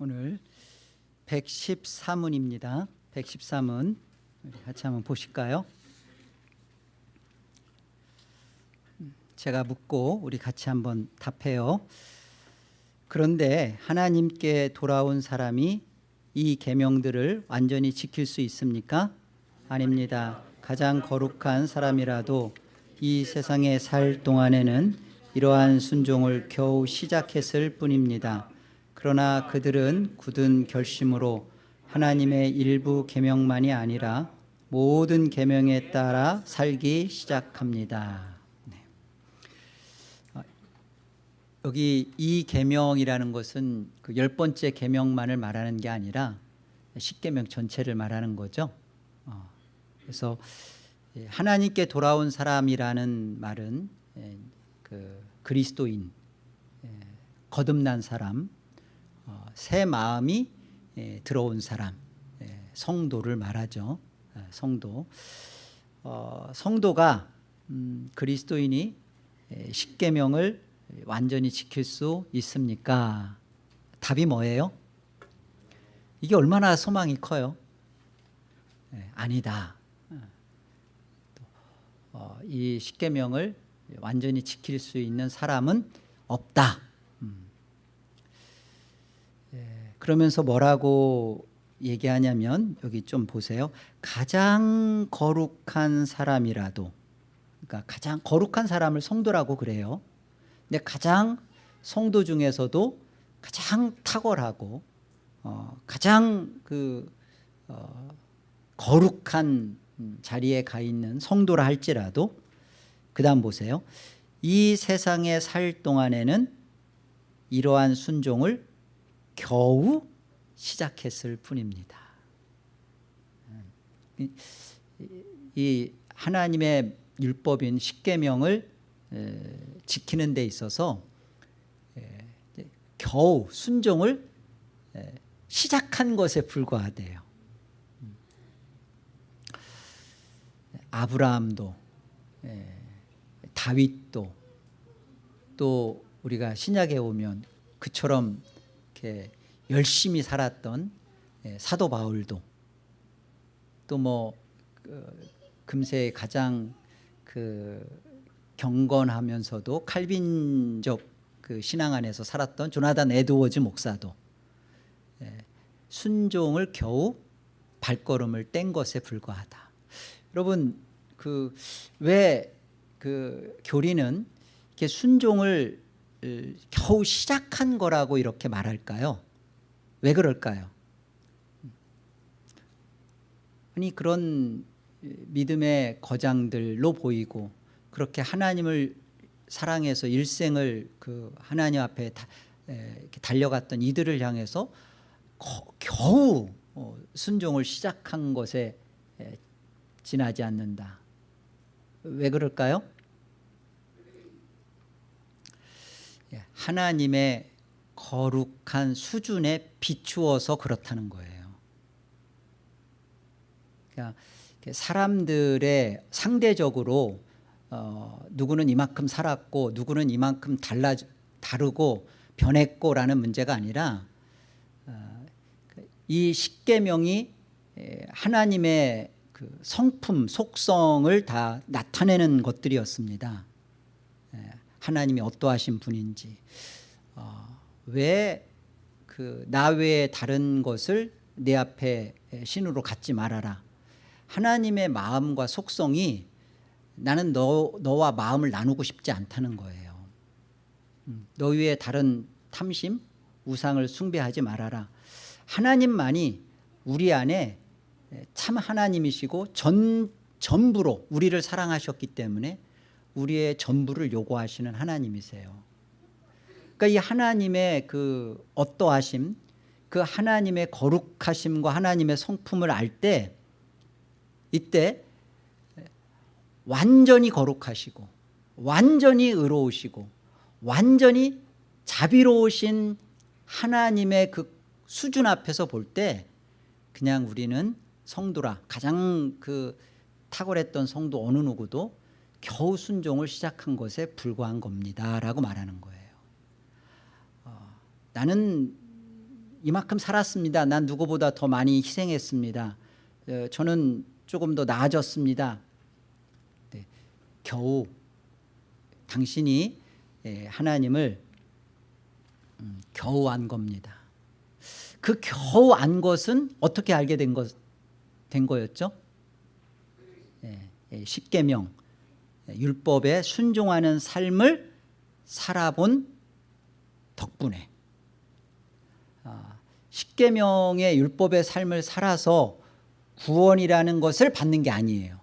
오늘 113문입니다. 113문 우리 같이 한번 보실까요? 제가 묻고 우리 같이 한번 답해요. 그런데 하나님께 돌아온 사람이 이 계명들을 완전히 지킬 수 있습니까? 아닙니다. 가장 거룩한 사람이라도 이 세상에 살 동안에는 이러한 순종을 겨우 시작했을 뿐입니다. 그러나 그들은 굳은 결심으로 하나님의 일부 계명만이 아니라 모든 계명에 따라 살기 시작합니다. 네. 아, 여기 이 계명이라는 것은 그 열 번째 계명만을 말하는 게 아니라 십계명 전체를 말하는 거죠. 어, 그래서 예, 하나님께 돌아온 사람이라는 말은 예, 그 그리스도인, 예, 거듭난 사람, 어, 새 마음이 예, 들어온 사람, 예, 성도를 말하죠. 예, 성도. 어, 성도가 음, 그리스도인이 예, 십계명을 완전히 지킬 수 있습니까? 답이 뭐예요? 이게 얼마나 소망이 커요? 예, 아니다. 어, 이 십계명을 완전히 지킬 수 있는 사람은 없다. 음. 예, 그러면서 뭐라고 얘기하냐면 여기 좀 보세요. 가장 거룩한 사람이라도 그러니까 가장 거룩한 사람을 성도라고 그래요. 근데 가장 성도 중에서도 가장 탁월하고 어, 가장 그 어, 거룩한 자리에 가 있는 성도라 할지라도 그 다음 보세요. 이 세상에 살 동안에는 이러한 순종을 겨우 시작했을 뿐입니다. 이 하나님의 율법인 십계명을 지키는 데 있어서 겨우 순종을 시작한 것에 불과하대요. 아브라함도 다윗도 또 우리가 신약에 오면 그처럼 이렇게 열심히 살았던 사도 바울도 또뭐 그 금세 가장 그 경건하면서도 칼빈적 그 신앙 안에서 살았던 조나단 에드워즈 목사도 순종을 겨우 발걸음을 뗀 것에 불과하다. 여러분 그 왜그 교리는 이렇게 순종을 겨우 시작한 거라고 이렇게 말할까요? 왜 그럴까요? 아니 그런 믿음의 거장들로 보이고 그렇게 하나님을 사랑해서 일생을 그 하나님 앞에 다, 에, 달려갔던 이들을 향해서 거, 겨우 어, 순종을 시작한 것에 에, 지나지 않는다. 왜 그럴까요? 예, 하나님의 거룩한 수준에 비추어서 그렇다는 거예요. 그러니까 사람들의 상대적으로 어, 누구는 이만큼 살았고 누구는 이만큼 달라 다르고 변했고라는 문제가 아니라 어, 이 십계명이 하나님의 그 성품, 속성을 다 나타내는 것들이었습니다. 하나님이 어떠하신 분인지 어, 왜그 나 외에 다른 것을 내 앞에 신으로 갖지 말아라. 하나님의 마음과 속성이 나는 너, 너와 마음을 나누고 싶지 않다는 거예요. 음, 너 위에 다른 탐심, 우상을 숭배하지 말아라. 하나님만이 우리 안에 참 하나님이시고 전, 전부로 우리를 사랑하셨기 때문에 우리의 전부를 요구하시는 하나님이세요. 그러니까 이 하나님의 그 어떠하심, 그 하나님의 거룩하심과 하나님의 성품을 알 때 이때 완전히 거룩하시고 완전히 의로우시고 완전히 자비로우신 하나님의 그 수준 앞에서 볼 때 그냥 우리는 성도라 가장 그 탁월했던 성도 어느 누구도 겨우 순종을 시작한 것에 불과한 겁니다 라고 말하는 거예요 어, 나는 이만큼 살았습니다. 난 누구보다 더 많이 희생했습니다. 어, 저는 조금 더 나아졌습니다. 네, 겨우 당신이 예, 하나님을 음, 겨우 안 겁니다. 그 겨우 안 것은 어떻게 알게 된, 것, 된 거였죠? 예, 예, 십계명 예, 율법에 순종하는 삶을 살아본 덕분에 아, 십계명의 율법의 삶을 살아서 구원이라는 것을 받는 게 아니에요.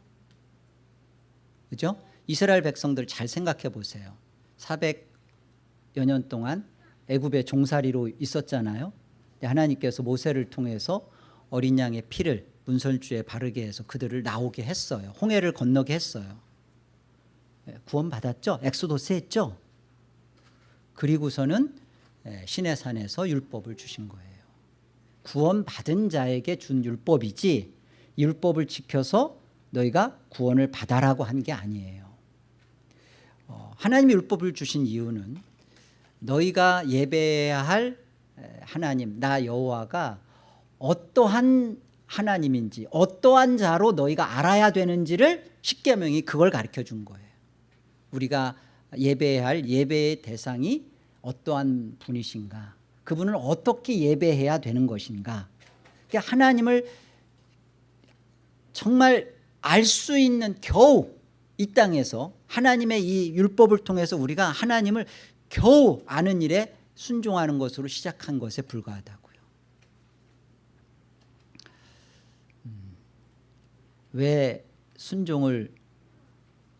그죠? 이스라엘 백성들 잘 생각해 보세요. 400여 년 동안 애굽의 종살이로 있었잖아요. 하나님께서 모세를 통해서 어린 양의 피를 문설주에 바르게 해서 그들을 나오게 했어요. 홍해를 건너게 했어요. 예, 구원 받았죠? 엑소도스 했죠? 그리고서는 예, 신의 산에서 율법을 주신 거예요. 구원 받은 자에게 준 율법이지 율법을 지켜서 너희가 구원을 받아라고 한 게 아니에요. 어, 하나님이 율법을 주신 이유는 너희가 예배해야 할 하나님 나 여호와가 어떠한 하나님인지 어떠한 자로 너희가 알아야 되는지를 십계명이 그걸 가르쳐 준 거예요. 우리가 예배해야 할 예배의 대상이 어떠한 분이신가 그분을 어떻게 예배해야 되는 것인가 그러니까 하나님을 정말 알 수 있는 겨우 이 땅에서 하나님의 이 율법을 통해서 우리가 하나님을 겨우 아는 일에 순종하는 것으로 시작한 것에 불과하다고요. 음, 왜 순종을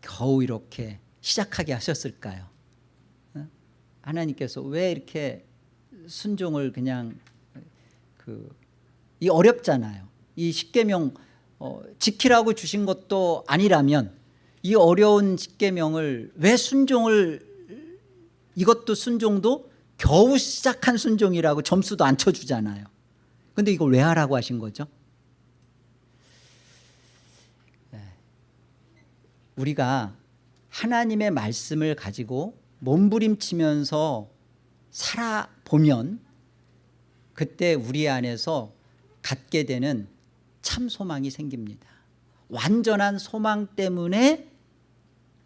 겨우 이렇게 시작하게 하셨을까요? 어? 하나님께서 왜 이렇게 순종을 그냥 그 이 어렵잖아요. 이 십계명 어, 지키라고 주신 것도 아니라면 이 어려운 십계명을 왜 순종을 이것도 순종도 겨우 시작한 순종이라고 점수도 안 쳐주잖아요. 근데 이걸 왜 하라고 하신 거죠? 네. 우리가 하나님의 말씀을 가지고 몸부림치면서 살아보면 그때 우리 안에서 갖게 되는 참 소망이 생깁니다. 완전한 소망 때문에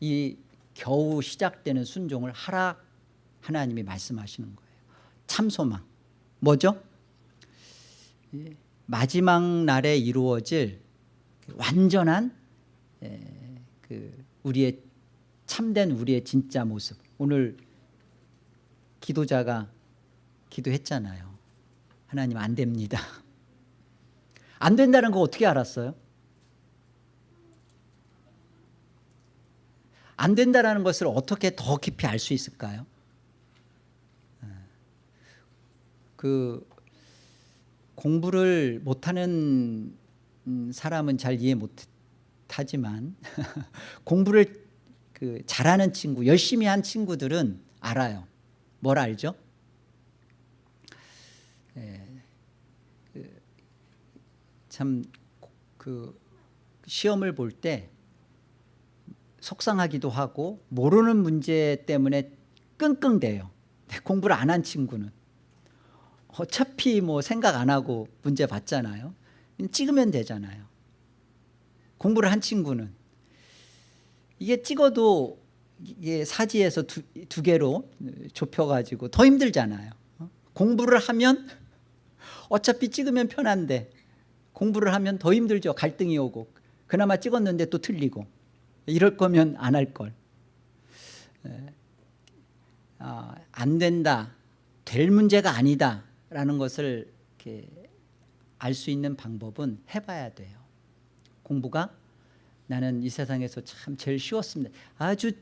이 겨우 시작되는 순종을 하라 하나님이 말씀하시는 거예요. 참 소망. 뭐죠? 마지막 날에 이루어질 완전한 그 우리의 참된 우리의 진짜 모습. 오늘 기도자가 기도했잖아요. 하나님 안 됩니다. 안 된다는 거 어떻게 알았어요? 안 된다는 것을 어떻게 더 깊이 알 수 있을까요? 그 공부를 못하는 사람은 잘 이해 못하지만 공부를 그 잘하는 친구 열심히 한 친구들은 알아요 뭘 알죠? 예, 참그 시험을 볼 때 속상하기도 하고 모르는 문제 때문에 끙끙대요 공부를 안 한 친구는 어차피 뭐 생각 안 하고 문제 봤잖아요. 찍으면 되잖아요. 공부를 한 친구는 이게 찍어도 이게 사지에서 두, 두 개로 좁혀가지고 더 힘들잖아요. 공부를 하면 어차피 찍으면 편한데 공부를 하면 더 힘들죠. 갈등이 오고 그나마 찍었는데 또 틀리고 이럴 거면 안 할 걸. 아, 안 된다. 될 문제가 아니다. 라는 것을 알 수 있는 방법은 해봐야 돼요. 공부가 나는 이 세상에서 참 제일 쉬웠습니다. 아주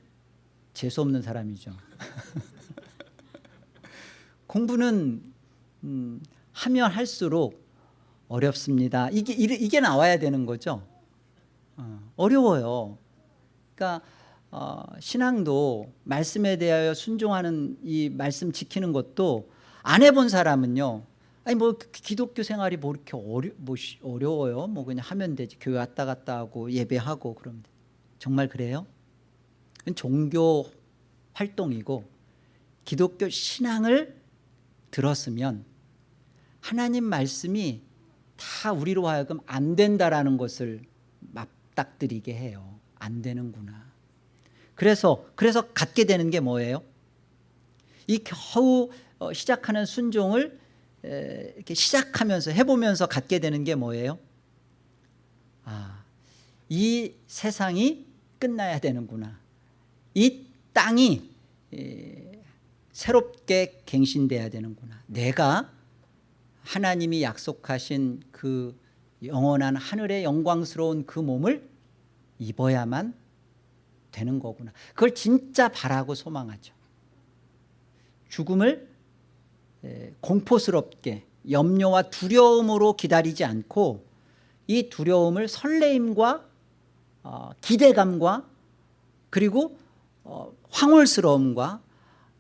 재수없는 사람이죠. 공부는 음, 하면 할수록 어렵습니다. 이게, 이게 나와야 되는 거죠. 어, 려워요 그러니까 어, 신앙도 말씀에 대하여 순종하는 이 말씀 지키는 것도 안 해본 사람은요. 아니 뭐 기독교 생활이 뭐 이렇게 어려 뭐 어려워요. 뭐 그냥 하면 되지. 교회 왔다 갔다 하고 예배하고 그러면 돼. 정말 그래요? 종교 활동이고 기독교 신앙을 들었으면 하나님 말씀이 다 우리로 하여금 안 된다라는 것을 맞닥뜨리게 해요. 안 되는구나. 그래서 그래서 갖게 되는 게 뭐예요? 이 겨우 어, 시작하는 순종을 에, 이렇게 시작하면서 해보면서 갖게 되는 게 뭐예요? 아, 이 세상이 끝나야 되는구나. 이 땅이 에, 새롭게 갱신돼야 되는구나. 내가 하나님이 약속하신 그 영원한 하늘의 영광스러운 그 몸을 입어야만 되는 거구나. 그걸 진짜 바라고 소망하죠. 죽음을 에, 공포스럽게 염려와 두려움으로 기다리지 않고 이 두려움을 설레임과 어, 기대감과 그리고 어, 황홀스러움과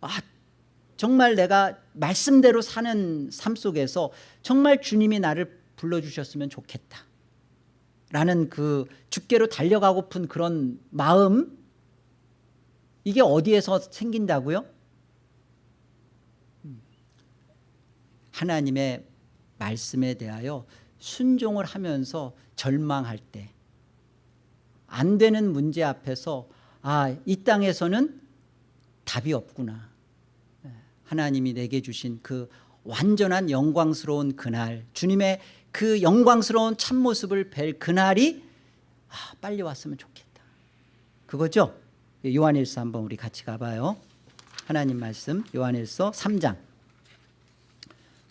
아, 정말 내가 말씀대로 사는 삶 속에서 정말 주님이 나를 불러주셨으면 좋겠다 라는 그 주께로 달려가고픈 그런 마음 이게 어디에서 생긴다고요? 하나님의 말씀에 대하여 순종을 하면서 절망할 때 안 되는 문제 앞에서 아, 이 땅에서는 답이 없구나. 하나님이 내게 주신 그 완전한 영광스러운 그날 주님의 그 영광스러운 참모습을 뵐 그날이 아, 빨리 왔으면 좋겠다. 그거죠? 요한일서 한번 우리 같이 가봐요. 하나님 말씀 요한일서 3장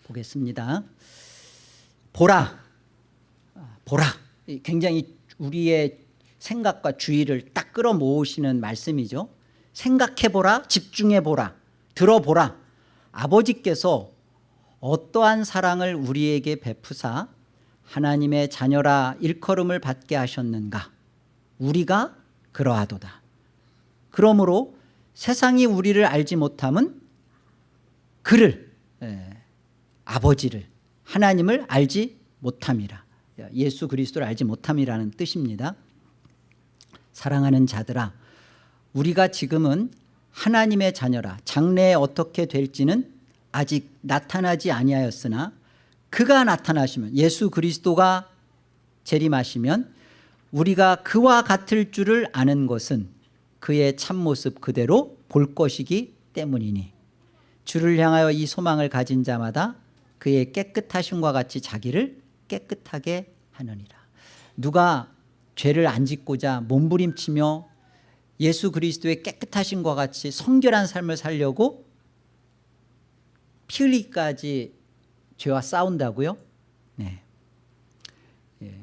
보겠습니다. 보라, 아, 보라. 굉장히 우리의 생각과 주의를 딱 끌어모으시는 말씀이죠. 생각해보라, 집중해보라, 들어보라. 아버지께서 어떠한 사랑을 우리에게 베푸사 하나님의 자녀라 일컬음을 받게 하셨는가. 우리가 그러하도다. 그러므로 세상이 우리를 알지 못함은 그를 예, 아버지를 하나님을 알지 못함이라. 예수 그리스도를 알지 못함이라는 뜻입니다. 사랑하는 자들아 우리가 지금은 하나님의 자녀라 장래에 어떻게 될지는 아직 나타나지 아니하였으나 그가 나타나시면 예수 그리스도가 재림하시면 우리가 그와 같을 줄을 아는 것은 그의 참모습 그대로 볼 것이기 때문이니 주를 향하여 이 소망을 가진 자마다 그의 깨끗하심과 같이 자기를 깨끗하게 하느니라 누가 죄를 안 짓고자 몸부림치며 예수 그리스도의 깨끗하심과 같이 성결한 삶을 살려고 피 흘리기까지 죄와 싸운다고요? 네. 예.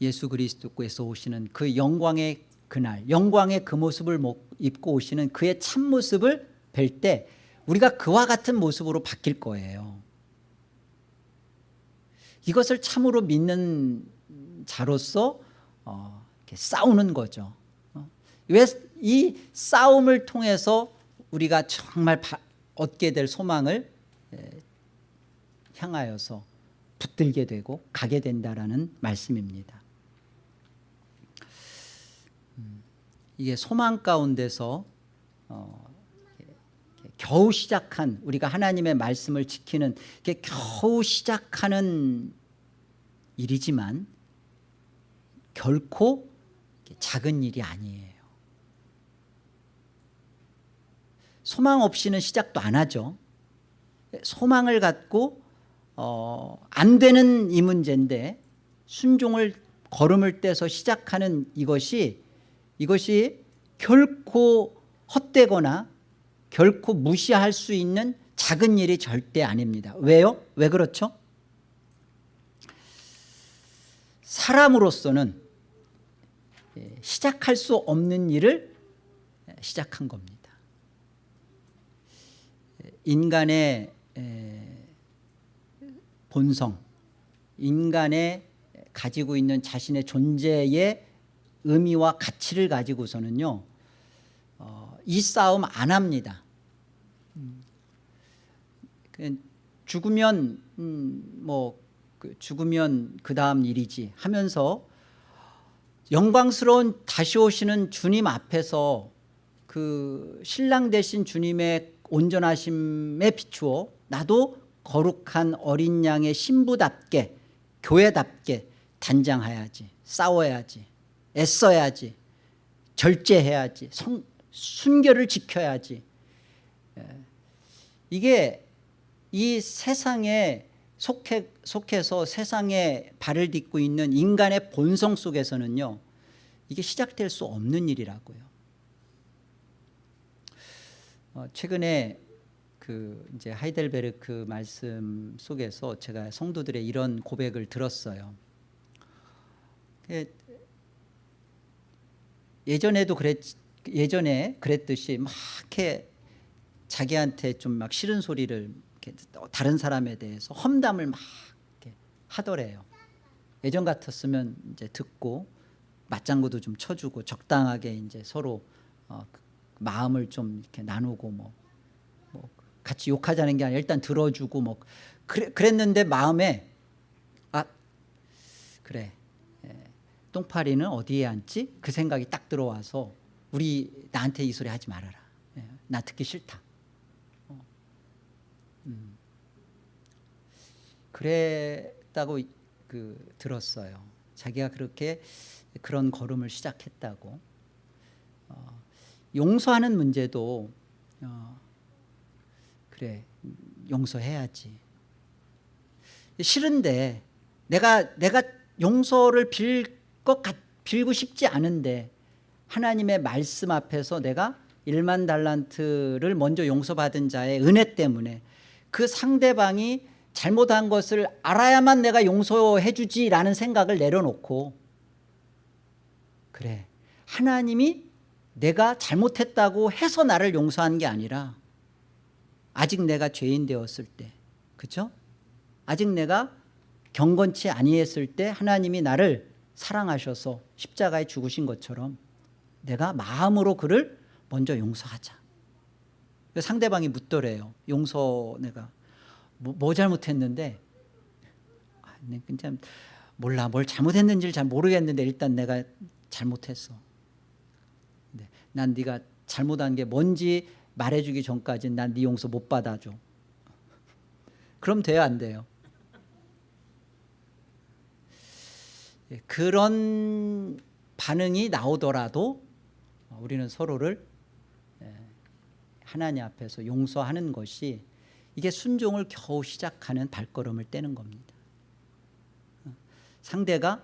예수 그리스도께서 오시는 그 영광의 그날 영광의 그 모습을 입고 오시는 그의 참모습을 뵐 때 우리가 그와 같은 모습으로 바뀔 거예요 이것을 참으로 믿는 자로서 어, 싸우는 거죠 어? 왜이 싸움을 통해서 우리가 정말 바, 얻게 될 소망을 에, 향하여서 붙들게 되고 가게 된다라는 말씀입니다 음, 이게 소망 가운데서 어, 겨우 시작한 우리가 하나님의 말씀을 지키는 게 겨우 시작하는 일이지만 결코 작은 일이 아니에요. 소망 없이는 시작도 안 하죠. 소망을 갖고 어, 안 되는 이 문제인데 순종을 걸음을 떼서 시작하는 이것이 이것이 결코 헛되거나 결코 무시할 수 있는 작은 일이 절대 아닙니다 왜요? 왜 그렇죠? 사람으로서는 예, 시작할 수 없는 일을 시작한 겁니다 인간의 본성 인간의 가지고 있는 자신의 존재의 의미와 가치를 가지고서는요 어, 이 싸움 안 합니다 그 죽으면 음, 뭐그 죽으면 그 다음 일이지 하면서 영광스러운 다시 오시는 주님 앞에서 그 신랑 되신 주님의 온전하심에 비추어 나도 거룩한 어린 양의 신부답게 교회답게 단장해야지 싸워야지 애써야지 절제해야지 성, 순결을 지켜야지 예. 이게 이 세상에 속해, 속해서 세상에 발을 딛고 있는 인간의 본성 속에서는요 이게 시작될 수 없는 일이라고요 어, 최근에 그 이제 하이델베르크 말씀 속에서 제가 성도들의 이런 고백을 들었어요. 그 예전에도 그랬 예전에 그랬듯이 막 이렇게 자기한테 좀 막 싫은 소리를 다른 사람에 대해서 험담을 막 하더래요. 예전 같았으면 이제 듣고 맞장구도 좀 쳐주고 적당하게 이제 서로 어, 마음을 좀 이렇게 나누고 뭐, 뭐 같이 욕하자는 게 아니라 일단 들어주고 뭐 그래, 그랬는데 마음에 아 그래 예, 똥파리는 어디에 앉지? 그 생각이 딱 들어와서 우리 나한테 이 소리 하지 말아라 예, 나 듣기 싫다 어. 음. 그랬다고 그 들었어요 자기가 그렇게 그런 걸음을 시작했다고 어, 용서하는 문제도 어, 그래 용서해야지 싫은데 내가 내가 용서를 빌 것 같, 빌고 싶지 않은데 하나님의 말씀 앞에서 내가 1만 달란트를 먼저 용서받은 자의 은혜 때문에 그 상대방이 잘못한 것을 알아야만 내가 용서해 주지라는 생각을 내려놓고 그래 하나님이 내가 잘못했다고 해서 나를 용서한 게 아니라 아직 내가 죄인 되었을 때 그렇죠? 아직 내가 경건치 아니했을 때 하나님이 나를 사랑하셔서 십자가에 죽으신 것처럼 내가 마음으로 그를 먼저 용서하자 상대방이 묻더래요. 용서 내가. 뭐, 뭐 잘못했는데? 아, 그냥 몰라. 뭘 잘못했는지를 잘 모르겠는데 일단 내가 잘못했어. 네, 난 네가 잘못한 게 뭔지 말해주기 전까지는 난 네 용서 못 받아줘. 그럼 돼요 안 돼요? 예, 그런 반응이 나오더라도 우리는 서로를 예, 하나님 앞에서 용서하는 것이 이게 순종을 겨우 시작하는 발걸음을 떼는 겁니다. 상대가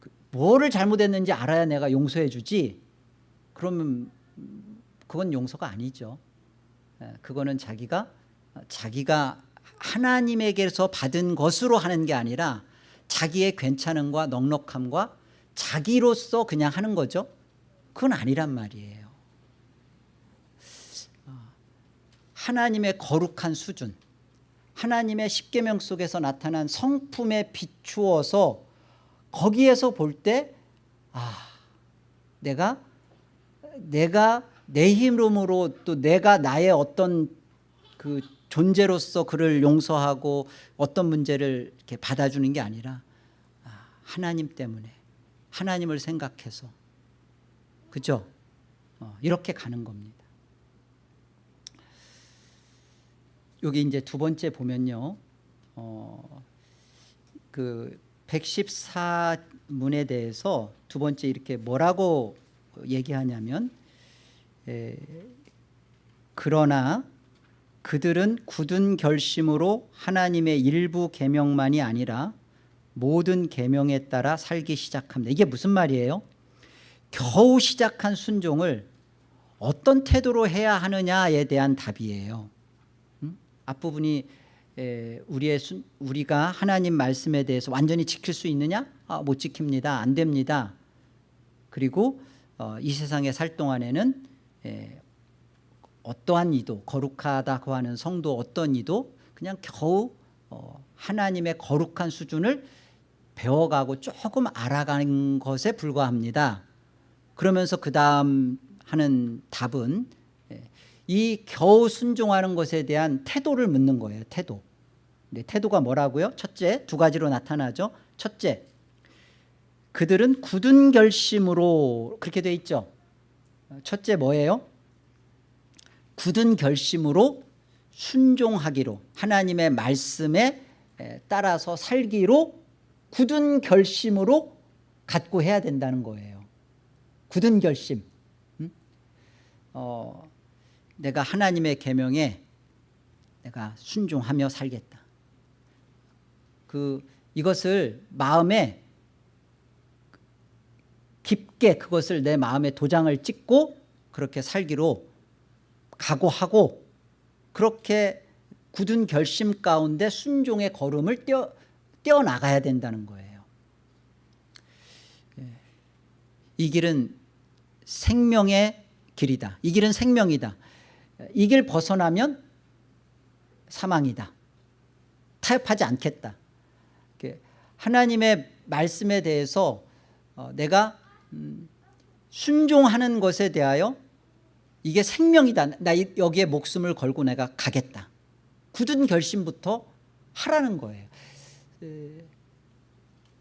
그 뭐를 잘못했는지 알아야 내가 용서해 주지? 그러면 그건 용서가 아니죠. 예, 그거는 자기가 자기가 하나님에게서 받은 것으로 하는 게 아니라 자기의 괜찮음과 넉넉함과 자기로서 그냥 하는 거죠. 그건 아니란 말이에요 어, 하나님의 거룩한 수준 하나님의 십계명 속에서 나타난 성품에 비추어서 거기에서 볼 때 아, 내가 내가 내 힘으로 또 내가 나의 어떤 그 존재로서 그를 용서하고 어떤 문제를 이렇게 받아주는 게 아니라 아, 하나님 때문에 하나님을 생각해서 그죠? 어, 이렇게 가는 겁니다. 여기 이제 두 번째 보면요, 어, 그 114문에 대해서 두 번째 이렇게 뭐라고 얘기하냐면 에, 그러나 그들은 굳은 결심으로 하나님의 일부 계명만이 아니라 모든 계명에 따라 살기 시작합니다. 이게 무슨 말이에요? 겨우 시작한 순종을 어떤 태도로 해야 하느냐에 대한 답이에요. 음? 앞부분이 에, 우리의 순, 우리가 하나님 말씀에 대해서 완전히 지킬 수 있느냐? 아, 못 지킵니다. 안 됩니다. 그리고 어, 이 세상에 살 동안에는 에, 어떠한 이도 거룩하다고 하는 성도 어떤 이도 그냥 겨우 어, 하나님의 거룩한 수준을 배워가고 조금 알아가는 것에 불과합니다. 그러면서 그 다음 하는 답은 예, 이 겨우 순종하는 것에 대한 태도를 묻는 거예요. 태도. 네, 태도가 뭐라고요? 첫째 두 가지로 나타나죠. 첫째 그들은 굳은 결심으로 그렇게 돼 있죠. 첫째 뭐예요? 굳은 결심으로 순종하기로 하나님의 말씀에 에, 따라서 살기로 굳은 결심으로 갖고 해야 된다는 거예요 굳은 결심 음? 어, 내가 하나님의 계명에 내가 순종하며 살겠다. 그 이것을 마음에 깊게 그것을 내 마음에 도장을 찍고 그렇게 살기로 각오하고 그렇게 굳은 결심 가운데 순종의 걸음을 떼어, 떼어나가야 된다는 거예요. 예. 이 길은 생명의 길이다. 이 길은 생명이다 이 길 벗어나면 사망이다. 타협하지 않겠다. 하나님의 말씀에 대해서 어, 내가 음, 순종하는 것에 대하여 이게 생명이다. 나 여기에 목숨을 걸고 내가 가겠다. 굳은 결심부터 하라는 거예요.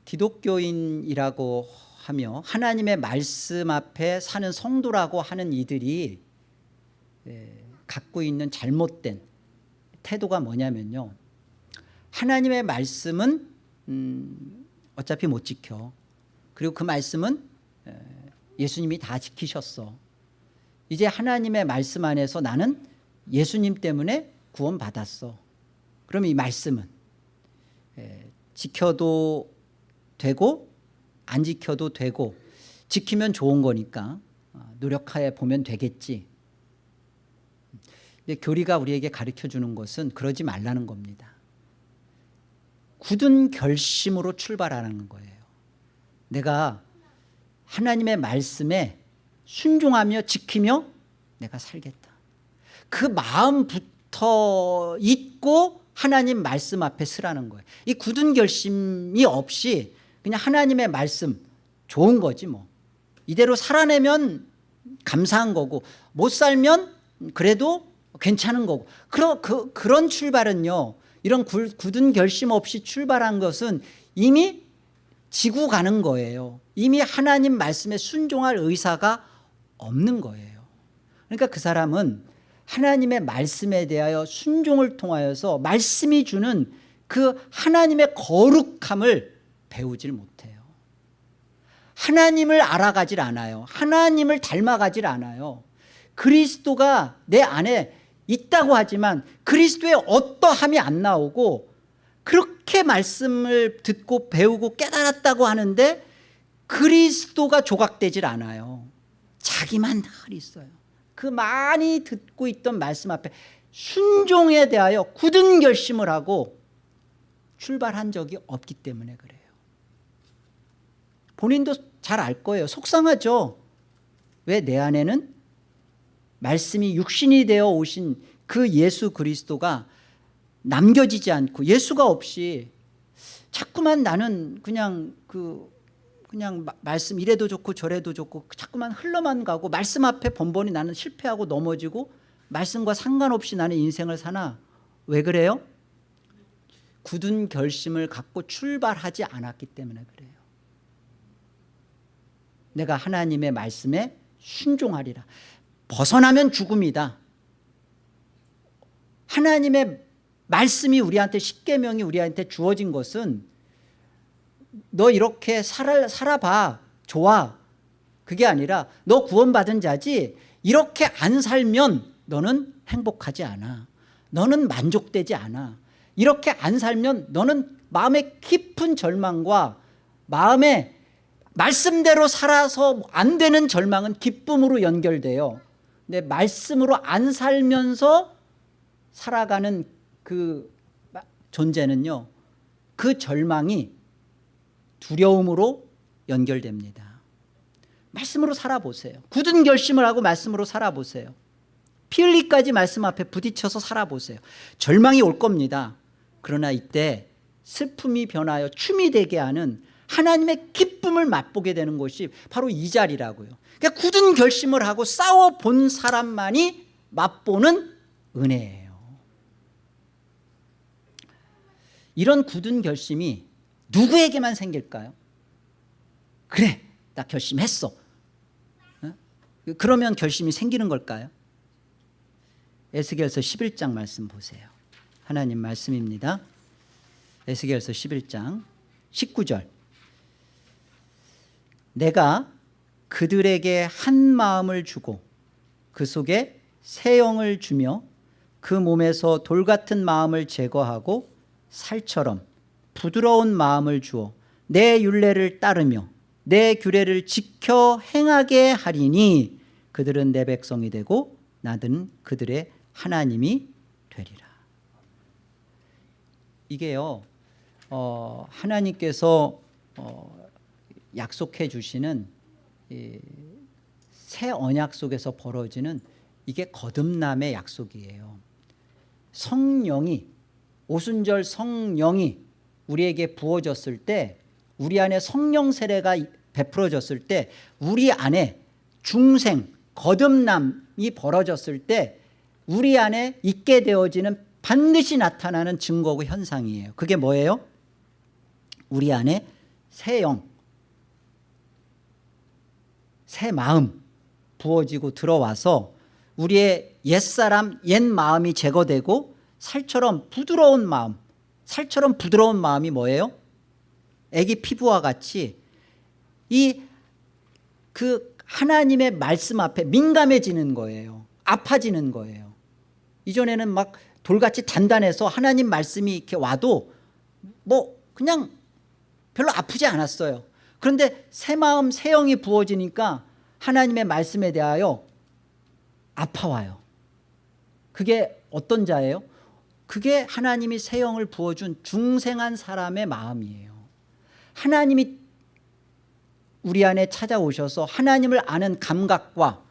기독교인이라고 하며 하나님의 말씀 앞에 사는 성도라고 하는 이들이 갖고 있는 잘못된 태도가 뭐냐면요. 하나님의 말씀은 음, 어차피 못 지켜. 그리고 그 말씀은 예수님이 다 지키셨어. 이제 하나님의 말씀 안에서 나는 예수님 때문에 구원 받았어. 그러면 이 말씀은 지켜도 되고 안 지켜도 되고 지키면 좋은 거니까 어, 노력하여 보면 되겠지 교리가 우리에게 가르쳐 주는 것은 그러지 말라는 겁니다. 굳은 결심으로 출발하는 거예요. 내가 하나님의 말씀에 순종하며 지키며 내가 살겠다. 그 마음부터 잊고 하나님 말씀 앞에 서라는 거예요. 이 굳은 결심이 없이 그냥 하나님의 말씀 좋은 거지 뭐. 이대로 살아내면 감사한 거고 못 살면 그래도 괜찮은 거고. 그런, 그, 그런 출발은요 이런 굳은 결심 없이 출발한 것은 이미 지고 가는 거예요. 이미 하나님 말씀에 순종할 의사가 없는 거예요. 그러니까 그 사람은 하나님의 말씀에 대하여 순종을 통하여서 말씀이 주는 그 하나님의 거룩함을 배우질 못해요. 하나님을 알아가질 않아요. 하나님을 닮아가질 않아요. 그리스도가 내 안에 있다고 하지만 그리스도의 어떠함이 안 나오고 그렇게 말씀을 듣고 배우고 깨달았다고 하는데 그리스도가 조각되질 않아요. 자기만 늘 있어요. 그 많이 듣고 있던 말씀 앞에 순종에 대하여 굳은 결심을 하고 출발한 적이 없기 때문에 그래요. 본인도 잘 알 거예요. 속상하죠? 왜 내 안에는 말씀이 육신이 되어 오신 그 예수 그리스도가 남겨지지 않고 예수가 없이 자꾸만 나는 그냥 그 그냥 마, 말씀 이래도 좋고 저래도 좋고 자꾸만 흘러만 가고 말씀 앞에 번번이 나는 실패하고 넘어지고 말씀과 상관없이 나는 인생을 사나? 왜 그래요? 굳은 결심을 갖고 출발하지 않았기 때문에 그래요. 내가 하나님의 말씀에 순종하리라 벗어나면 죽음이다. 하나님의 말씀이 우리한테 십계명이 우리한테 주어진 것은 너 이렇게 살아, 살아봐. 좋아. 그게 아니라 너 구원받은 자지 이렇게 안 살면 너는 행복하지 않아. 너는 만족되지 않아. 이렇게 안 살면 너는 마음의 깊은 절망과 마음에 말씀대로 살아서 안 되는 절망은 기쁨으로 연결돼요 근데 말씀으로 안 살면서 살아가는 그 존재는요 그 절망이 두려움으로 연결됩니다. 말씀으로 살아보세요. 굳은 결심을 하고 말씀으로 살아보세요. 피 흘리까지 말씀 앞에 부딪혀서 살아보세요. 절망이 올 겁니다. 그러나 이때 슬픔이 변하여 춤이 되게 하는 하나님의 기쁨을 맛보게 되는 것이 바로 이 자리라고요 그러니까 굳은 결심을 하고 싸워본 사람만이 맛보는 은혜예요 이런 굳은 결심이 누구에게만 생길까요? 그래 나 결심했어 어? 그러면 결심이 생기는 걸까요? 에스겔서 11장 말씀 보세요. 하나님 말씀입니다. 에스겔서 11장 19절 내가 그들에게 한 마음을 주고 그 속에 새 영을 주며 그 몸에서 돌 같은 마음을 제거하고 살처럼 부드러운 마음을 주어 내 윤례를 따르며 내 규례를 지켜 행하게 하리니 그들은 내 백성이 되고 나는 그들의 하나님이 되리라. 이게요 어, 하나님께서 어, 약속해 주시는 이, 새 언약 속에서 벌어지는 이게 거듭남의 약속이에요 성령이 오순절 성령이 우리에게 부어졌을 때 우리 안에 성령 세례가 베풀어졌을 때 우리 안에 중생 거듭남이 벌어졌을 때 우리 안에 있게 되어지는 반드시 나타나는 증거고 현상이에요 그게 뭐예요? 우리 안에 새 영, 새 마음 부어지고 들어와서 우리의 옛사람 옛 마음이 제거되고 살처럼 부드러운 마음 살처럼 부드러운 마음이 뭐예요? 애기 피부와 같이 이 그 하나님의 말씀 앞에 민감해지는 거예요. 아파지는 거예요. 이전에는 막 돌같이 단단해서 하나님 말씀이 이렇게 와도 뭐 그냥 별로 아프지 않았어요 그런데 새 마음 새 영이 부어지니까 하나님의 말씀에 대하여 아파와요. 그게 어떤 자예요? 그게 하나님이 새 영을 부어준 중생한 사람의 마음이에요. 하나님이 우리 안에 찾아오셔서 하나님을 아는 감각과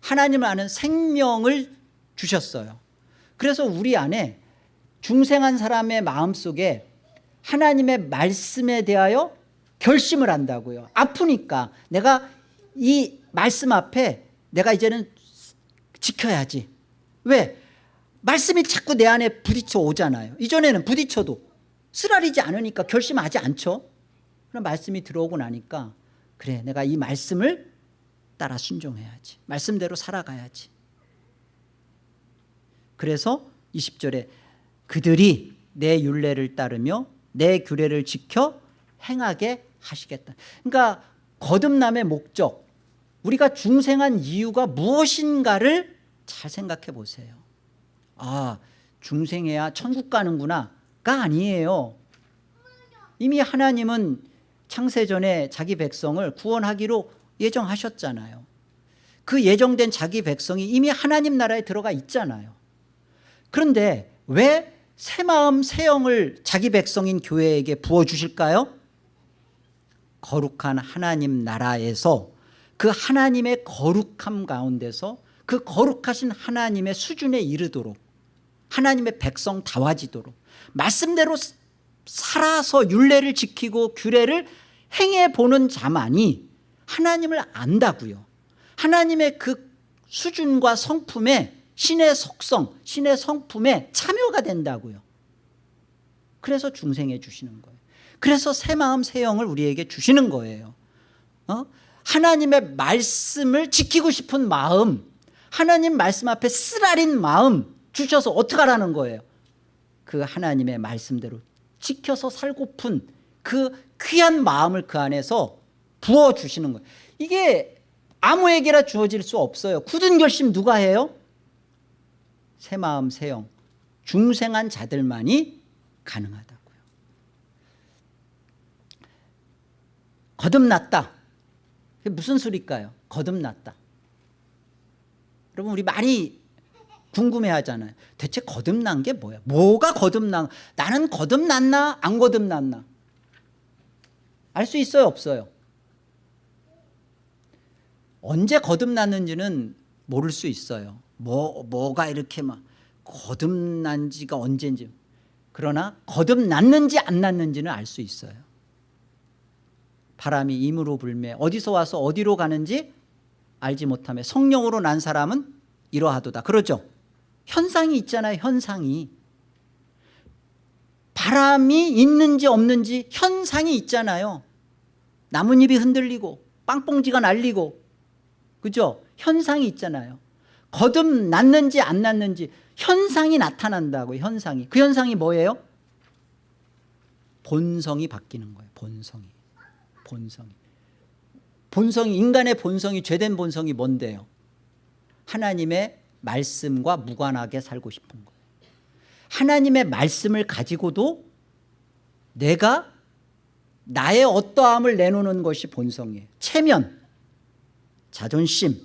하나님을 아는 생명을 주셨어요. 그래서 우리 안에 중생한 사람의 마음속에 하나님의 말씀에 대하여 결심을 한다고요. 아프니까 내가 이 말씀 앞에 내가 이제는 지켜야지. 왜? 말씀이 자꾸 내 안에 부딪혀 오잖아요. 이전에는 부딪혀도 쓰라리지 않으니까 결심하지 않죠. 그럼 말씀이 들어오고 나니까 그래 내가 이 말씀을 따라 순종해야지. 말씀대로 살아가야지. 그래서 20절에 그들이 내 윤례를 따르며 내 규례를 지켜 행하게 하시겠다. 그러니까 거듭남의 목적 우리가 중생한 이유가 무엇인가를 잘 생각해 보세요. 아 중생해야 천국 가는구나가 아니에요. 이미 하나님은 창세전에 자기 백성을 구원하기로 예정하셨잖아요. 그 예정된 자기 백성이 이미 하나님 나라에 들어가 있잖아요. 그런데 왜 새 마음 새 영을 자기 백성인 교회에게 부어주실까요? 거룩한 하나님 나라에서 그 하나님의 거룩함 가운데서 그 거룩하신 하나님의 수준에 이르도록 하나님의 백성 다와지도록 말씀대로 살아서 윤례를 지키고 규례를 행해보는 자만이 하나님을 안다고요. 하나님의 그 수준과 성품에 신의 속성, 신의 성품에 참여가 된다고요. 그래서 중생해 주시는 거예요 그래서 새 마음 새 영을 우리에게 주시는 거예요. 어? 하나님의 말씀을 지키고 싶은 마음 하나님 말씀 앞에 쓰라린 마음 주셔서 어떻게 하라는 거예요? 그 하나님의 말씀대로 지켜서 살고픈 그 귀한 마음을 그 안에서 부어주시는 거예요. 이게 아무에게나 주어질 수 없어요. 굳은 결심 누가 해요? 새 마음 새영 중생한 자들만이 가능하다고요 거듭났다. 그게 무슨 소리일까요? 거듭났다. 여러분 우리 많이 궁금해하잖아요. 대체 거듭난 게 뭐야? 뭐가 거듭난 나는 거듭났나? 안 거듭났나? 알 수 있어요? 없어요? 언제 거듭났는지는 모를 수 있어요. 뭐, 뭐가 이렇게 막 거듭난 지가 언제인지. 그러나 거듭났는지 안 났는지는 알 수 있어요 바람이 임으로 불매 어디서 와서 어디로 가는지 알지 못하며 성령으로 난 사람은 이러하도다. 그러죠? 현상이 있잖아요 현상이. 바람이 있는지 없는지 현상이 있잖아요. 나뭇잎이 흔들리고 빵뽕지가 날리고. 그죠? 현상이 있잖아요. 거듭났는지 안 났는지 현상이 나타난다고 현상이. 그 현상이 뭐예요? 본성이 바뀌는 거예요 본성이 본성이. 본성이 인간의 본성이 죄된 본성이 뭔데요? 하나님의 말씀과 무관하게 살고 싶은 거예요 하나님의 말씀을 가지고도 내가 나의 어떠함을 내놓는 것이 본성이에요. 체면 자존심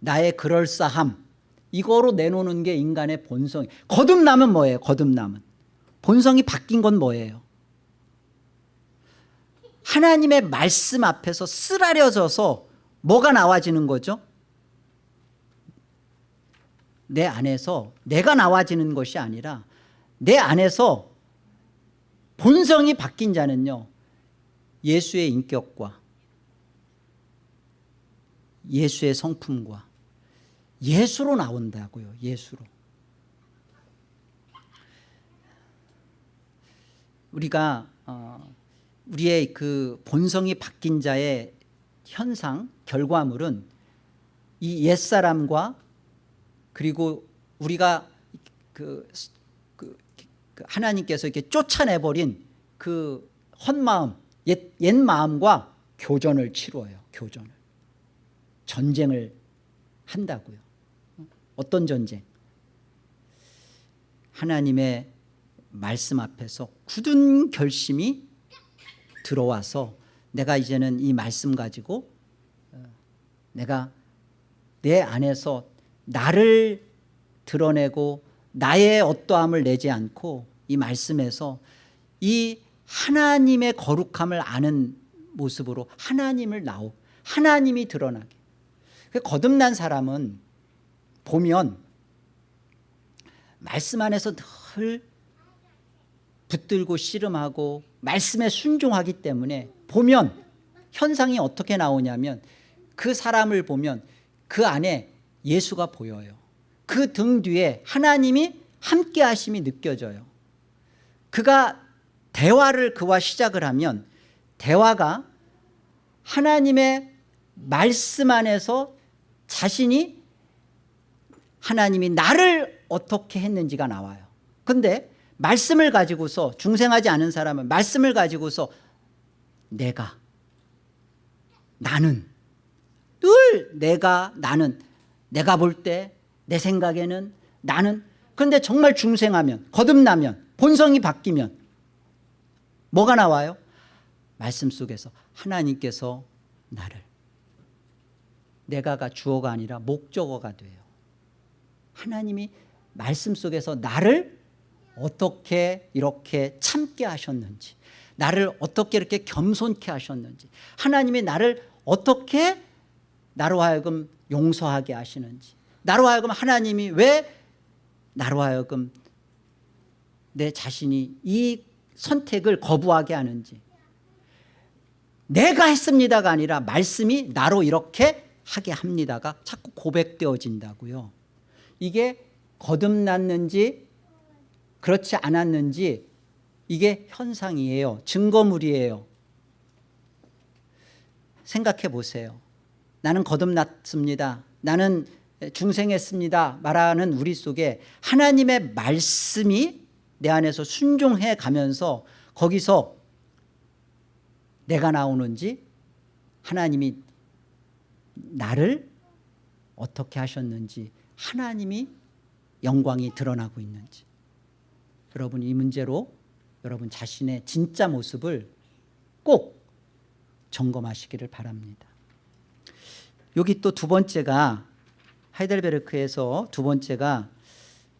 나의 그럴싸함. 이거로 내놓는 게 인간의 본성 거듭나면 뭐예요? 거듭나면 본성이 바뀐 건 뭐예요 하나님의 말씀 앞에서 쓰라려져서 뭐가 나와지는 거죠? 내 안에서 내가 나와지는 것이 아니라 내 안에서 본성이 바뀐 자는요 예수의 인격과 예수의 성품과 예수로 나온다고요 예수로. 우리가 어, 우리의 그 본성이 바뀐 자의 현상 결과물은 이 옛사람과 그리고 우리가 그, 그, 그 하나님께서 이렇게 쫓아내버린 그 헛마음 옛, 옛 마음과 교전을 치루어요 교전을. 전쟁을 한다고요. 어떤 전쟁? 하나님의 말씀 앞에서 굳은 결심이 들어와서 내가 이제는 이 말씀 가지고 어, 내가 내 안에서 나를 드러내고 나의 어떠함을 내지 않고 이 말씀에서 이 하나님의 거룩함을 아는 모습으로 하나님을 나오 하나님이 드러나게. 그 거듭난 사람은 보면 말씀 안에서 늘 붙들고 씨름하고 말씀에 순종하기 때문에 보면 현상이 어떻게 나오냐면 그 사람을 보면 그 안에 예수가 보여요. 그 등 뒤에 하나님이 함께 하심이 느껴져요. 그가 대화를 그와 시작을 하면 대화가 하나님의 말씀 안에서 자신이 하나님이 나를 어떻게 했는지가 나와요. 근데 말씀을 가지고서 중생하지 않은 사람은 말씀을 가지고서 내가 나는 늘 내가 나는 내가 볼 때 내 생각에는 나는 그런데 정말 중생하면 거듭나면 본성이 바뀌면 뭐가 나와요? 말씀 속에서 하나님께서 나를 내가가 주어가 아니라 목적어가 돼요 하나님이 말씀 속에서 나를 어떻게 이렇게 참게 하셨는지 나를 어떻게 이렇게 겸손케 하셨는지 하나님이 나를 어떻게 나로 하여금 용서하게 하시는지 나로 하여금 하나님이 왜 나로 하여금 내 자신이 이 선택을 거부하게 하는지 내가 했습니다가 아니라 말씀이 나로 이렇게 하게 합니다가 자꾸 고백되어진다고요. 이게 거듭났는지 그렇지 않았는지 이게 현상이에요. 증거물이에요. 생각해 보세요. 나는 거듭났습니다. 나는 중생했습니다. 말하는 우리 속에 하나님의 말씀이 내 안에서 순종해 가면서 거기서 내가 나오는지 하나님이 나를 어떻게 하셨는지 하나님이 영광이 드러나고 있는지 여러분 이 문제로 여러분 자신의 진짜 모습을 꼭 점검하시기를 바랍니다. 여기 또 두 번째가 하이델베르크에서 두 번째가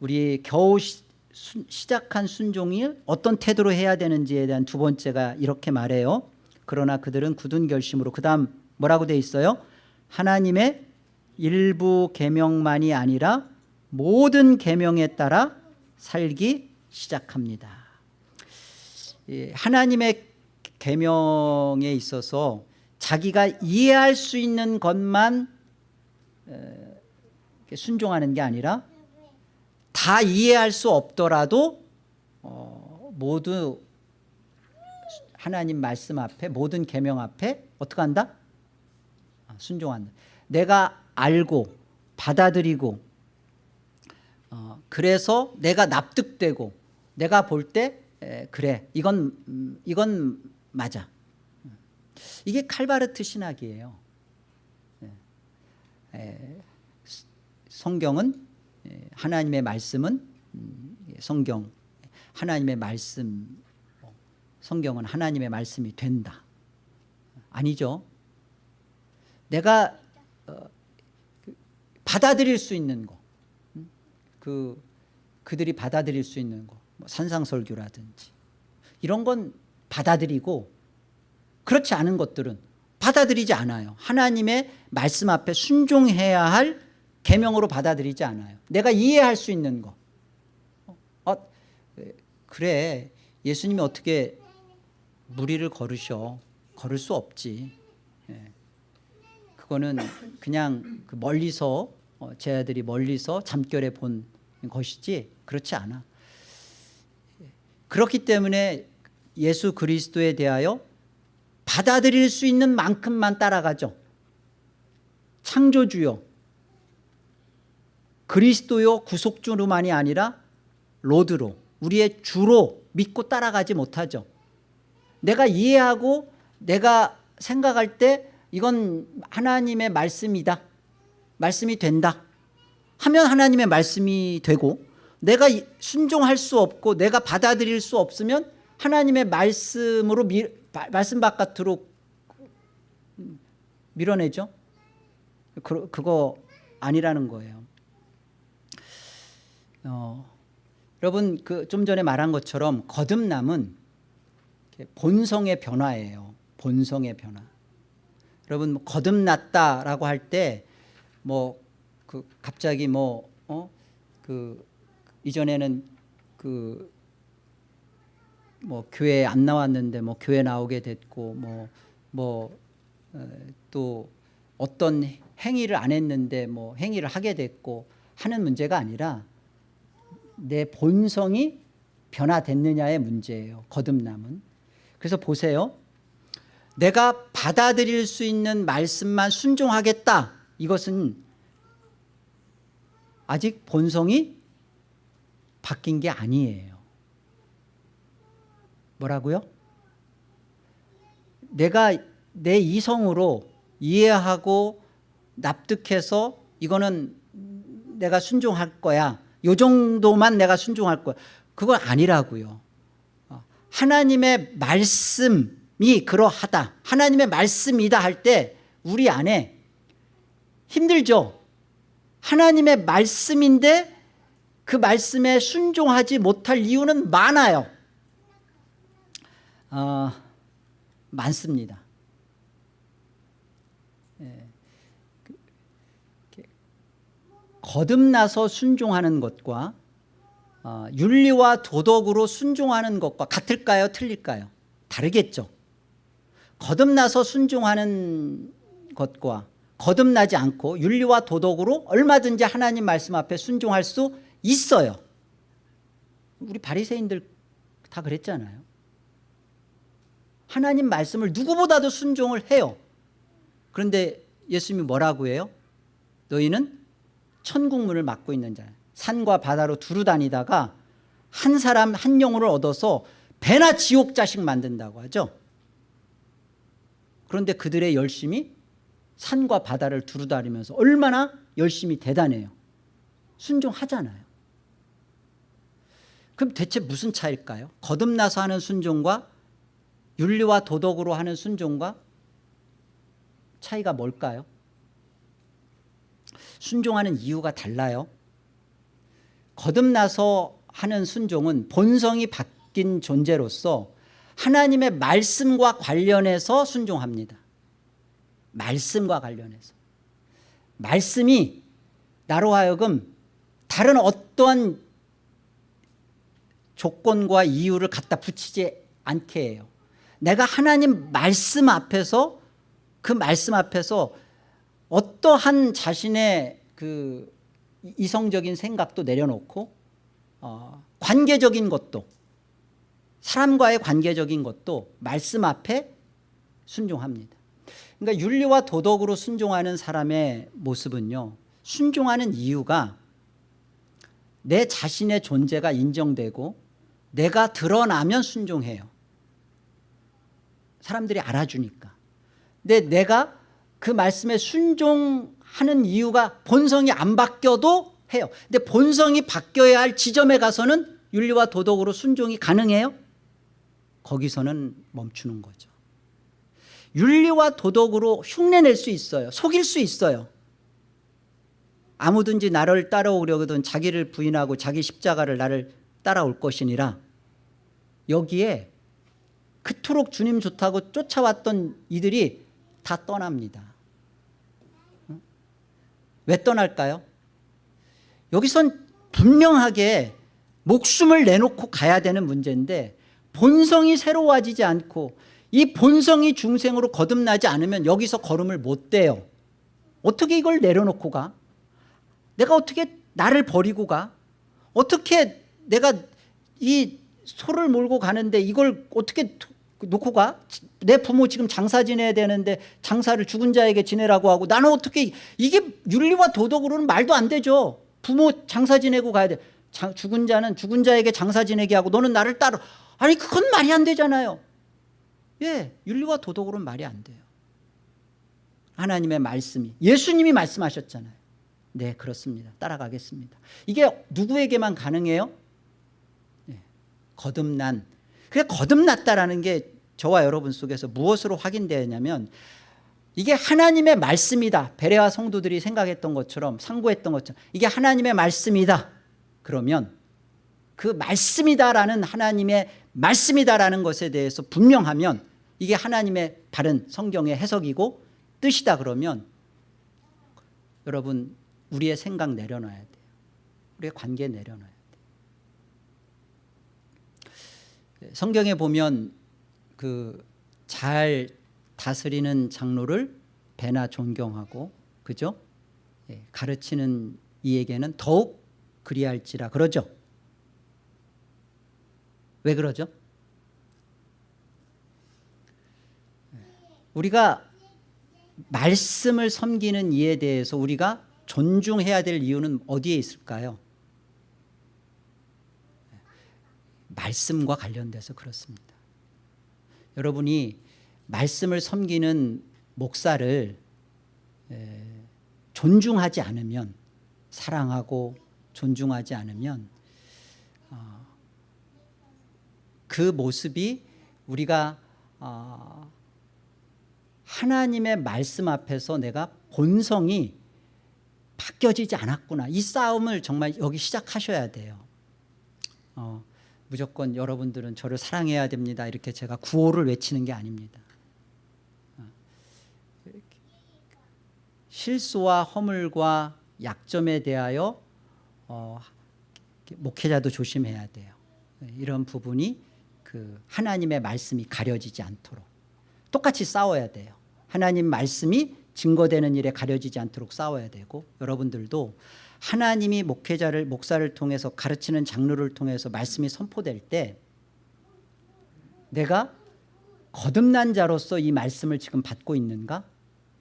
우리 겨우 시, 수, 시작한 순종이 어떤 태도로 해야 되는지에 대한 두 번째가 이렇게 말해요. 그러나 그들은 굳은 결심으로 그 다음 뭐라고 돼 있어요? 하나님의 일부 계명만이 아니라 모든 계명에 따라 살기 시작합니다 하나님의 계명에 있어서 자기가 이해할 수 있는 것만 순종하는 게 아니라 다 이해할 수 없더라도 어, 모두 하나님 말씀 앞에 모든 계명 앞에 어떻게 한다? 아, 순종한다 내가 알고 받아들이고 그래서 내가 납득되고 내가 볼 때 그래 이건 음, 이건 맞아. 이게 칼바르트 신학이에요. 예. 에, 성경은 예, 하나님의 말씀은 음, 예, 성경 하나님의 말씀 어, 성경은 하나님의 말씀이 된다. 아니죠. 내가 어, 그, 받아들일 수 있는 거, 음? 그 그들이 받아들일 수 있는 거, 뭐 산상설교라든지 이런 건 받아들이고 그렇지 않은 것들은 받아들이지 않아요. 하나님의 말씀 앞에 순종해야 할 계명으로 받아들이지 않아요. 내가 이해할 수 있는 거. 어, 그래 예수님이 어떻게 무리를 걸으셔. 걸을 수 없지. 예. 그거는 그냥 그 멀리서 어, 제 아들이 멀리서 잠결에 본 것이지 그렇지 않아. 그렇기 때문에 예수 그리스도에 대하여 받아들일 수 있는 만큼만 따라가죠. 창조주요. 그리스도요 구속주로만이 아니라 로드로 우리의 주로 믿고 따라가지 못하죠. 내가 이해하고 내가 생각할 때 이건 하나님의 말씀이다. 말씀이 된다. 하면 하나님의 말씀이 되고 내가 순종할 수 없고 내가 받아들일 수 없으면 하나님의 말씀으로 미, 말씀 바깥으로 밀어내죠. 그, 그거 아니라는 거예요. 어, 여러분 그 좀 전에 말한 것처럼 거듭남은 본성의 변화예요. 본성의 변화. 여러분 뭐 거듭났다라고 할 때 뭐 그 갑자기 뭐어그 이전에는 그 뭐 교회 안 나왔는데 뭐 교회 나오게 됐고 뭐 뭐 또 어떤 행위를 안 했는데 뭐 행위를 하게 됐고 하는 문제가 아니라 내 본성이 변화됐느냐의 문제예요. 거듭남은. 그래서 보세요. 내가 받아들일 수 있는 말씀만 순종하겠다. 이것은 아직 본성이 바뀐 게 아니에요. 뭐라고요? 내가 내 이성으로 이해하고 납득해서 이거는 내가 순종할 거야. 요 정도만 내가 순종할 거야. 그건 아니라고요. 어, 하나님의 말씀이 그러하다. 하나님의 말씀이다 할 때 우리 안에 힘들죠. 하나님의 말씀인데 그 말씀에 순종하지 못할 이유는 많아요. 어, 많습니다. 예. 그, 거듭나서 순종하는 것과 어, 윤리와 도덕으로 순종하는 것과 같을까요? 틀릴까요? 다르겠죠. 거듭나서 순종하는 것과 거듭나지 않고 윤리와 도덕으로 얼마든지 하나님 말씀 앞에 순종할 수 있어요. 우리 바리새인들 다 그랬잖아요. 하나님 말씀을 누구보다도 순종을 해요. 그런데 예수님이 뭐라고 해요? 너희는 천국문을 막고 있는 자야. 산과 바다로 두루 다니다가 한 사람 한 영혼을 얻어서 배나 지옥 자식 만든다고 하죠. 그런데 그들의 열심이 산과 바다를 두루 다니면서 얼마나 열심히 대단해요. 순종하잖아요. 그럼 대체 무슨 차일까요? 거듭나서 하는 순종과 윤리와 도덕으로 하는 순종과 차이가 뭘까요? 순종하는 이유가 달라요. 거듭나서 하는 순종은 본성이 바뀐 존재로서 하나님의 말씀과 관련해서 순종합니다. 말씀과 관련해서. 말씀이 나로 하여금 다른 어떠한 조건과 이유를 갖다 붙이지 않게 해요. 내가 하나님 말씀 앞에서 그 말씀 앞에서 어떠한 자신의 그 이성적인 생각도 내려놓고 어, 관계적인 것도 사람과의 관계적인 것도 말씀 앞에 순종합니다. 그러니까 윤리와 도덕으로 순종하는 사람의 모습은요. 순종하는 이유가 내 자신의 존재가 인정되고 내가 드러나면 순종해요. 사람들이 알아주니까. 근데 내가 그 말씀에 순종하는 이유가 본성이 안 바뀌어도 해요. 근데 본성이 바뀌어야 할 지점에 가서는 윤리와 도덕으로 순종이 가능해요? 거기서는 멈추는 거죠. 윤리와 도덕으로 흉내낼 수 있어요. 속일 수 있어요. 아무든지 나를 따라오려거든 자기를 부인하고 자기 십자가를 나를 따라올 것이니라 여기에 그토록 주님 좋다고 쫓아왔던 이들이 다 떠납니다 응? 왜 떠날까요? 여기선 분명하게 목숨을 내놓고 가야 되는 문제인데 본성이 새로워지지 않고 이 본성이 중생으로 거듭나지 않으면 여기서 걸음을 못 떼요 어떻게 이걸 내려놓고 가? 내가 어떻게 나를 버리고 가? 어떻게 내가 이 소를 몰고 가는데 이걸 어떻게 놓고 가? 내 부모 지금 장사 지내야 되는데 장사를 죽은 자에게 지내라고 하고 나는 어떻게 이게 윤리와 도덕으로는 말도 안 되죠. 부모 장사 지내고 가야 돼. 자, 죽은 자는 죽은 자에게 장사 지내게 하고 너는 나를 따라 아니 그건 말이 안 되잖아요. 예, 윤리와 도덕으로는 말이 안 돼요. 하나님의 말씀이 예수님이 말씀하셨잖아요. 네 그렇습니다. 따라가겠습니다. 이게 누구에게만 가능해요? 네, 거듭난 그게 거듭났다라는 게 저와 여러분 속에서 무엇으로 확인되었냐면 이게 하나님의 말씀이다. 베레아 성도들이 생각했던 것처럼 상고했던 것처럼 이게 하나님의 말씀이다. 그러면 그 말씀이다라는 하나님의 말씀이다라는 것에 대해서 분명하면 이게 하나님의 바른 성경의 해석이고 뜻이다 그러면 여러분 우리의 생각 내려놔야 돼요. 우리의 관계 내려놔야 돼요 성경에 보면 그 잘 다스리는 장로를 배나 존경하고 그죠? 예, 가르치는 이에게는 더욱 그리할지라 그러죠 왜 그러죠? 우리가 말씀을 섬기는 이에 대해서 우리가 존중해야 될 이유는 어디에 있을까요? 말씀과 관련돼서 그렇습니다. 여러분이 말씀을 섬기는 목사를 존중하지 않으면 사랑하고 존중하지 않으면 어, 그 모습이 우리가 어, 하나님의 말씀 앞에서 내가 본성이 바뀌어지지 않았구나. 이 싸움을 정말 여기 시작하셔야 돼요. 어, 무조건 여러분들은 저를 사랑해야 됩니다. 이렇게 제가 구호를 외치는 게 아닙니다. 어, 실수와 허물과 약점에 대하여 어, 목회자도 조심해야 돼요. 이런 부분이 그 하나님의 말씀이 가려지지 않도록. 똑같이 싸워야 돼요. 하나님 말씀이 증거되는 일에 가려지지 않도록 싸워야 되고 여러분들도 하나님이 목회자를 목사를 통해서 가르치는 장르를 통해서 말씀이 선포될 때 내가 거듭난 자로서 이 말씀을 지금 받고 있는가?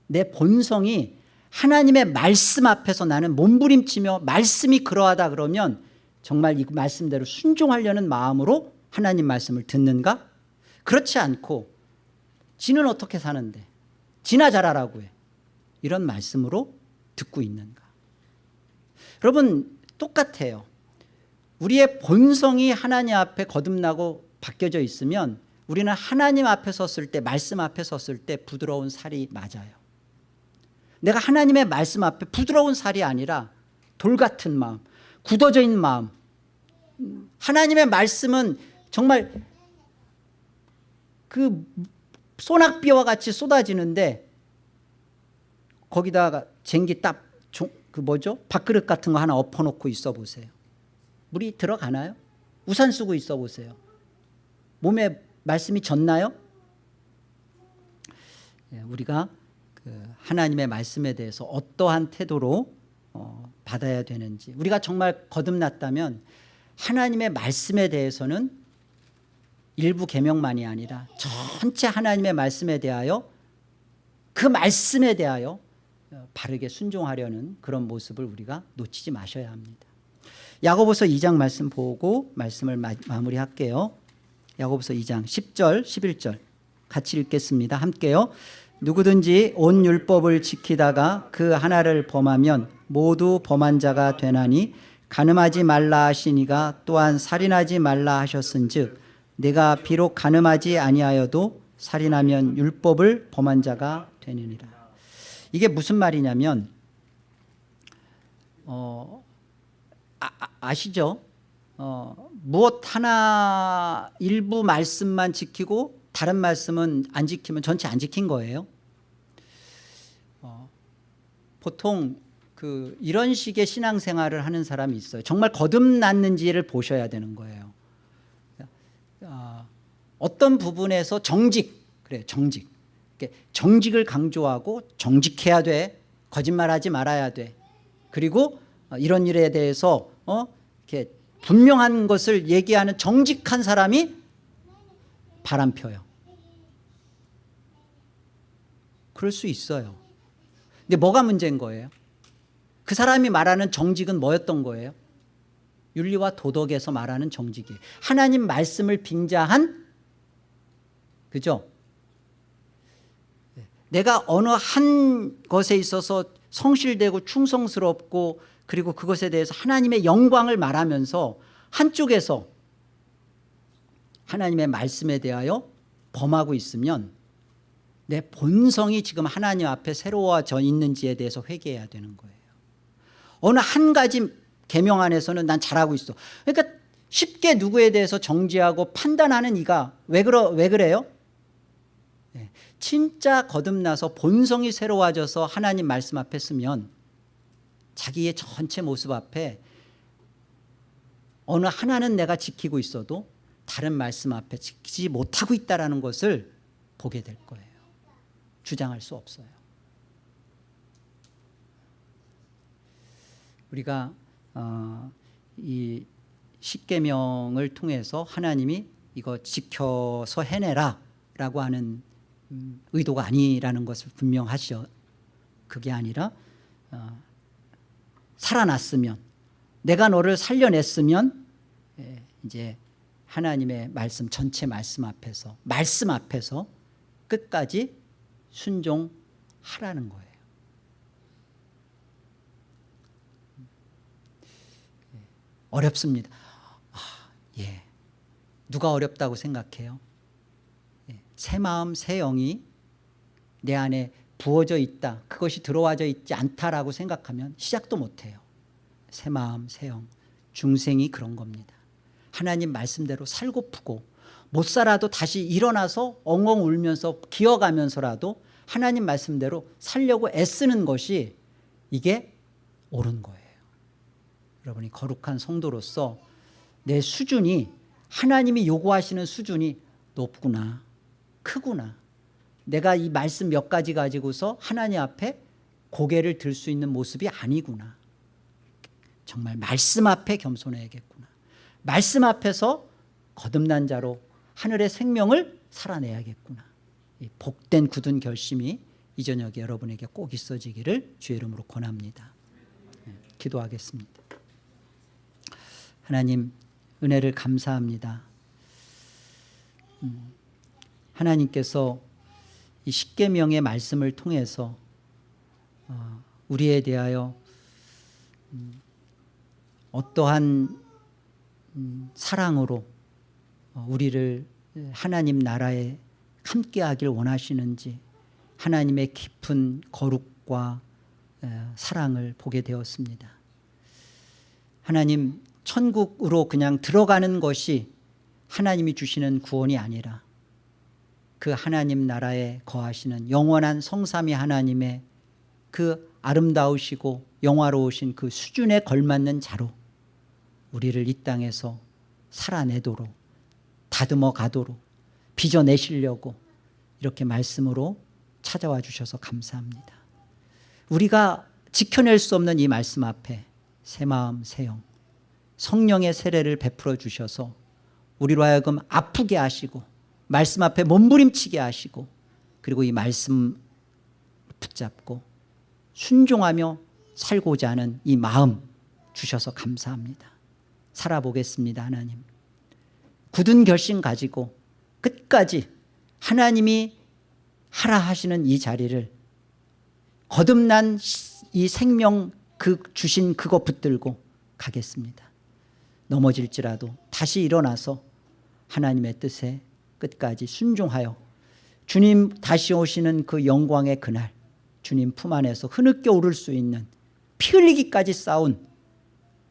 내 본성이 하나님의 말씀 앞에서 나는 몸부림치며 말씀이 그러하다 그러면 정말 이 말씀대로 순종하려는 마음으로 하나님 말씀을 듣는가? 그렇지 않고 지는 어떻게 사는데? 지나 잘하라고 해. 이런 말씀으로 듣고 있는가 여러분 똑같아요. 우리의 본성이 하나님 앞에 거듭나고 바뀌어져 있으면 우리는 하나님 앞에 섰을 때 말씀 앞에 섰을 때 부드러운 살이 맞아요. 내가 하나님의 말씀 앞에 부드러운 살이 아니라 돌 같은 마음 굳어져 있는 마음. 하나님의 말씀은 정말 그 소낙비와 같이 쏟아지는데 거기다가 쟁기 딱 그 뭐죠? 밥그릇 같은 거 하나 엎어놓고 있어 보세요. 물이 들어가나요? 우산 쓰고 있어 보세요. 몸에 말씀이 졌나요? 예, 우리가 그 하나님의 말씀에 대해서 어떠한 태도로 어, 받아야 되는지 우리가 정말 거듭났다면 하나님의 말씀에 대해서는 일부 계명만이 아니라 전체 하나님의 말씀에 대하여 그 말씀에 대하여 바르게 순종하려는 그런 모습을 우리가 놓치지 마셔야 합니다 야고보서 2장 말씀 보고 말씀을 마, 마무리할게요. 야고보서 2장 10절 11절 같이 읽겠습니다. 함께요. 누구든지 온 율법을 지키다가 그 하나를 범하면 모두 범한 자가 되나니 가늠하지 말라 하시니가 또한 살인하지 말라 하셨은 즉 내가 비록 가늠하지 아니하여도 살인하면 율법을 범한 자가 되느니라. 이게 무슨 말이냐면 어, 아, 아시죠? 어, 무엇 하나 일부 말씀만 지키고 다른 말씀은 안 지키면 전체 안 지킨 거예요. 어, 보통 그 이런 식의 신앙생활을 하는 사람이 있어요. 정말 거듭났는지를 보셔야 되는 거예요. 어, 어떤 부분에서 정직 그래 정직 정직을 강조하고 정직해야 돼 거짓말하지 말아야 돼 그리고 어, 이런 일에 대해서 어 이렇게 분명한 것을 얘기하는 정직한 사람이 바람 펴요. 그럴 수 있어요. 근데 뭐가 문제인 거예요? 그 사람이 말하는 정직은 뭐였던 거예요? 윤리와 도덕에서 말하는 정직이 하나님 말씀을 빙자한 그죠? 내가 어느 한 것에 있어서 성실되고 충성스럽고 그리고 그것에 대해서 하나님의 영광을 말하면서 한쪽에서 하나님의 말씀에 대하여 범하고 있으면 내 본성이 지금 하나님 앞에 새로워져 있는지에 대해서 회개해야 되는 거예요. 어느 한 가지 계명 안에서는 난 잘하고 있어. 그러니까 쉽게 누구에 대해서 정지하고 판단하는 이가 왜, 그러, 왜 그래요? 네. 진짜 거듭나서 본성이 새로워져서 하나님 말씀 앞에 서면 자기의 전체 모습 앞에 어느 하나는 내가 지키고 있어도 다른 말씀 앞에 지키지 못하고 있다는 것을 보게 될 거예요. 주장할 수 없어요. 우리가 어, 이 십계명을 통해서 하나님이 이거 지켜서 해내라 라고 하는 음, 의도가 아니라는 것을 분명하시죠. 그게 아니라 어, 살아났으면 내가 너를 살려냈으면 예, 이제 하나님의 말씀 전체 말씀 앞에서 말씀 앞에서 끝까지 순종하라는 거예요. 예, 어렵습니다. 아, 예. 누가 어렵다고 생각해요? 예. 새 마음 새 영이 내 안에 부어져 있다. 그것이 들어와져 있지 않다라고 생각하면 시작도 못해요. 새 마음 새영 중생이 그런 겁니다. 하나님 말씀대로 살고프고 못 살아도 다시 일어나서 엉엉 울면서 기어가면서라도 하나님 말씀대로 살려고 애쓰는 것이 이게 옳은 거예요. 여러분이 거룩한 성도로서 내 수준이 하나님이 요구하시는 수준이 높구나 크구나. 내가 이 말씀 몇 가지 가지고서 하나님 앞에 고개를 들 수 있는 모습이 아니구나. 정말 말씀 앞에 겸손해야겠구나. 말씀 앞에서 거듭난 자로 하늘의 생명을 살아내야겠구나. 복된 굳은 결심이 이 저녁에 여러분에게 꼭 있어지기를 주의 이름으로 권합니다. 네, 기도하겠습니다. 하나님 은혜를 감사합니다. 음, 하나님께서 이 십계명의 말씀을 통해서 어, 우리에 대하여 음, 어떠한 음, 사랑으로 어, 우리를 하나님 나라에 함께하길 원하시는지 하나님의 깊은 거룩과 사랑을 보게 되었습니다. 하나님 천국으로 그냥 들어가는 것이 하나님이 주시는 구원이 아니라 그 하나님 나라에 거하시는 영원한 성삼위 하나님의 그 아름다우시고 영화로우신 그 수준에 걸맞는 자로 우리를 이 땅에서 살아내도록 다듬어 가도록 빚어내시려고 이렇게 말씀으로 찾아와 주셔서 감사합니다. 우리가 지켜낼 수 없는 이 말씀 앞에 새 마음 새 영 성령의 세례를 베풀어 주셔서 우리로 하여금 아프게 하시고 말씀 앞에 몸부림치게 하시고 그리고 이 말씀 붙잡고 순종하며 살고자 하는 이 마음 주셔서 감사합니다. 살아보겠습니다 하나님. 굳은 결심 가지고 끝까지 하나님이 하라 하시는 이 자리를 거듭난 이 생명 그 주신 그거 붙들고 가겠습니다. 넘어질지라도 다시 일어나서 하나님의 뜻에 끝까지 순종하여 주님 다시 오시는 그 영광의 그날 주님 품 안에서 흐느껴 오를 수 있는 피 흘리기까지 싸운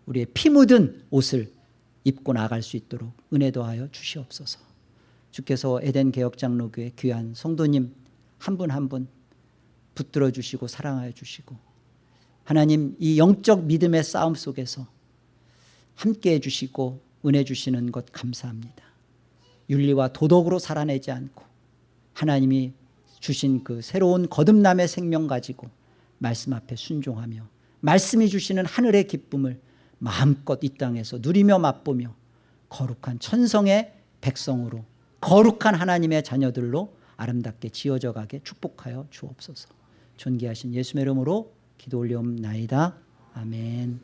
우리의 피 묻은 옷을 입고 나갈 수 있도록 은혜 도 하여 주시옵소서. 주께서 에덴 개혁장로교회 귀한 성도님 한 분 한 분 붙들어 주시고 사랑하여 주시고 하나님 이 영적 믿음의 싸움 속에서 함께 해 주시고 은혜 주시는 것 감사합니다 윤리와 도덕으로 살아내지 않고 하나님이 주신 그 새로운 거듭남의 생명 가지고 말씀 앞에 순종하며 말씀이 주시는 하늘의 기쁨을 마음껏 이 땅에서 누리며 맛보며 거룩한 천성의 백성으로 거룩한 하나님의 자녀들로 아름답게 지어져 가게 축복하여 주옵소서. 존귀하신 예수의 이름으로 기도 올리옵나이다. 아멘